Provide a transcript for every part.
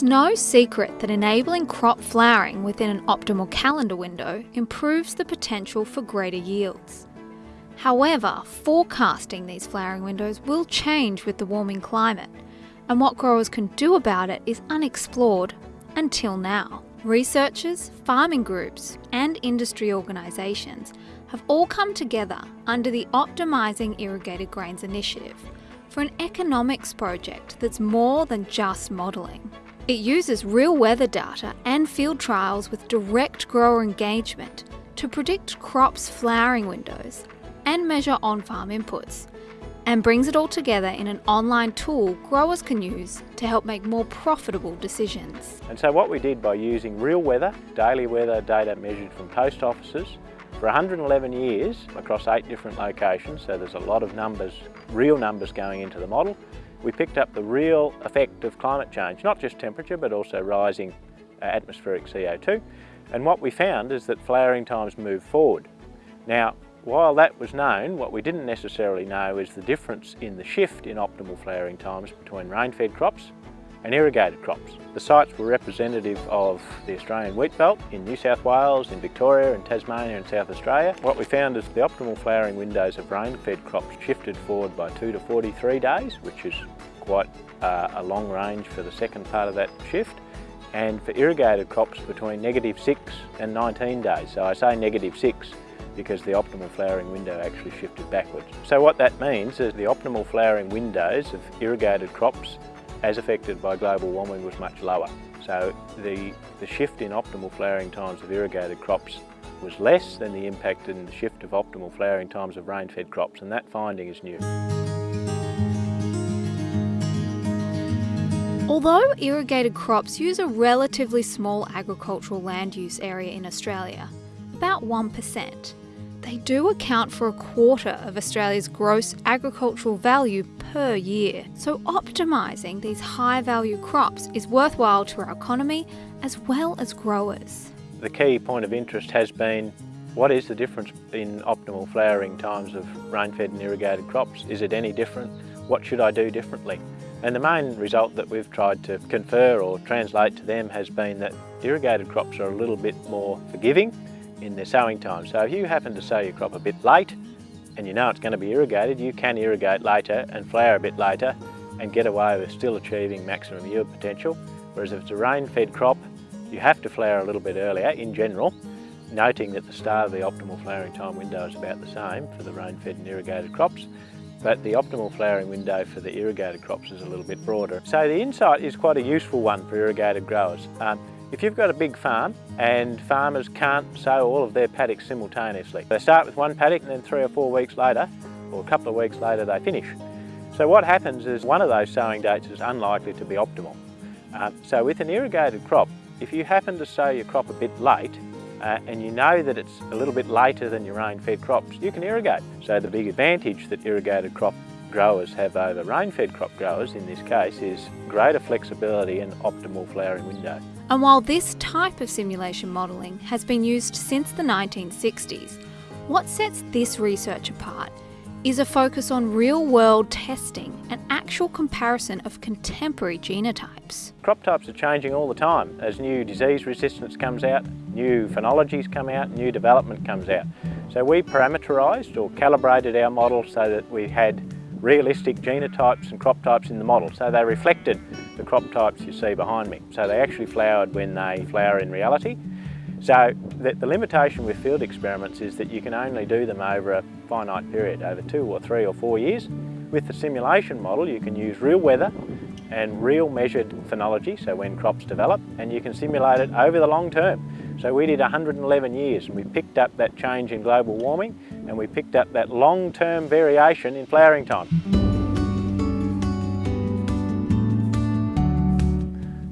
It's no secret that enabling crop flowering within an optimal calendar window improves the potential for greater yields. However, forecasting these flowering windows will change with the warming climate, and what growers can do about it is unexplored until now. Researchers, farming groups, and industry organisations have all come together under the Optimising Irrigated Grains initiative for an economics project that's more than just modelling. It uses real weather data and field trials with direct grower engagement to predict crops' flowering windows and measure on farm inputs, and brings it all together in an online tool growers can use to help make more profitable decisions. And so what we did by using real weather, daily weather data measured from post offices, for 111 years across eight different locations, so there's a lot of numbers, real numbers going into the model, we picked up the real effect of climate change, not just temperature but also rising uh, atmospheric CO2. And what we found is that flowering times move forward. Now, while that was known, what we didn't necessarily know is the difference in the shift in optimal flowering times between rain-fed crops and irrigated crops. The sites were representative of the Australian wheat belt in New South Wales, in Victoria, in Tasmania and South Australia. What we found is the optimal flowering windows of rain-fed crops shifted forward by 2 to 43 days, which is quite uh, a long range for the second part of that shift and for irrigated crops between negative 6 and 19 days. So I say negative 6 because the optimal flowering window actually shifted backwards. So what that means is the optimal flowering windows of irrigated crops as affected by global warming was much lower. So the, the shift in optimal flowering times of irrigated crops was less than the impact in the shift of optimal flowering times of rain-fed crops and that finding is new. Although irrigated crops use a relatively small agricultural land use area in Australia, about 1%, they do account for a quarter of Australia's gross agricultural value per year. So optimising these high value crops is worthwhile to our economy as well as growers. The key point of interest has been what is the difference in optimal flowering times of rain-fed and irrigated crops? Is it any different? What should I do differently? And the main result that we've tried to confer or translate to them has been that irrigated crops are a little bit more forgiving in their sowing time. So if you happen to sow your crop a bit late and you know it's going to be irrigated, you can irrigate later and flower a bit later and get away with still achieving maximum yield potential. Whereas if it's a rain-fed crop, you have to flower a little bit earlier in general, noting that the start of the optimal flowering time window is about the same for the rain-fed and irrigated crops, but the optimal flowering window for the irrigated crops is a little bit broader. So the insight is quite a useful one for irrigated growers. Um, if you've got a big farm and farmers can't sow all of their paddocks simultaneously, they start with one paddock and then three or four weeks later, or a couple of weeks later, they finish. So what happens is one of those sowing dates is unlikely to be optimal. Uh, so with an irrigated crop, if you happen to sow your crop a bit late, uh, and you know that it's a little bit later than your rain-fed crops, you can irrigate. So the big advantage that irrigated crop growers have over rain-fed crop growers in this case is greater flexibility and optimal flowering window. And while this type of simulation modelling has been used since the 1960s, what sets this research apart is a focus on real-world testing and actual comparison of contemporary genotypes. Crop types are changing all the time as new disease resistance comes out, new phenologies come out, new development comes out. So we parameterised or calibrated our model so that we had realistic genotypes and crop types in the model. So they reflected the crop types you see behind me. So they actually flowered when they flower in reality. So the, the, limitation with field experiments is that you can only do them over a finite period, over two or three or four years. With the simulation model, you can use real weather and real measured phenology, so when crops develop, and you can simulate it over the long term. So we did 111 years and we picked up that change in global warming and we picked up that long-term variation in flowering time.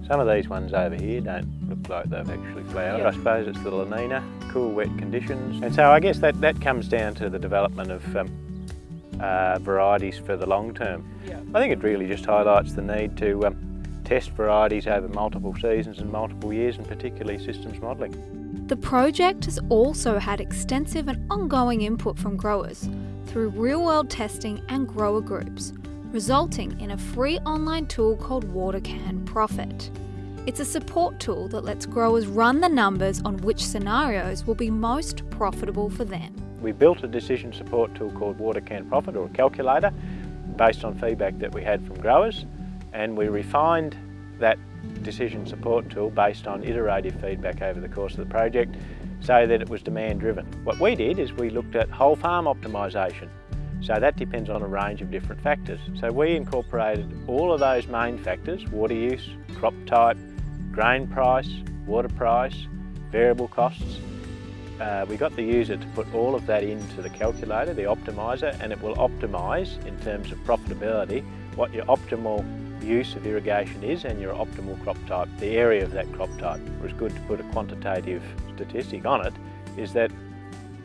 Some of these ones over here don't look like they've actually flowered. I suppose it's the La Nina, cool wet conditions. And so I guess that, that comes down to the development of um, uh, varieties for the long term. Yeah. I think it really just highlights the need to um, test varieties over multiple seasons and multiple years and particularly systems modelling. The project has also had extensive and ongoing input from growers through real-world testing and grower groups, resulting in a free online tool called WaterCan Profit. It's a support tool that lets growers run the numbers on which scenarios will be most profitable for them. We built a decision support tool called WaterCan Profit or a calculator based on feedback that we had from growers and we refined that decision support tool based on iterative feedback over the course of the project so that it was demand driven. What we did is we looked at whole farm optimisation. So that depends on a range of different factors. So we incorporated all of those main factors, water use, crop type, grain price, water price, variable costs. Uh, we got the user to put all of that into the calculator, the optimizer, and it will optimise in terms of profitability what your optimal use of irrigation is and your optimal crop type, the area of that crop type. It was good to put a quantitative statistic on it, is that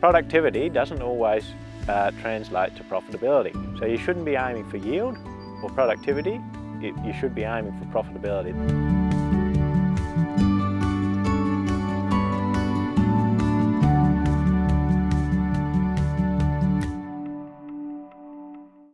productivity doesn't always uh, translate to profitability. So you shouldn't be aiming for yield or productivity, you should be aiming for profitability.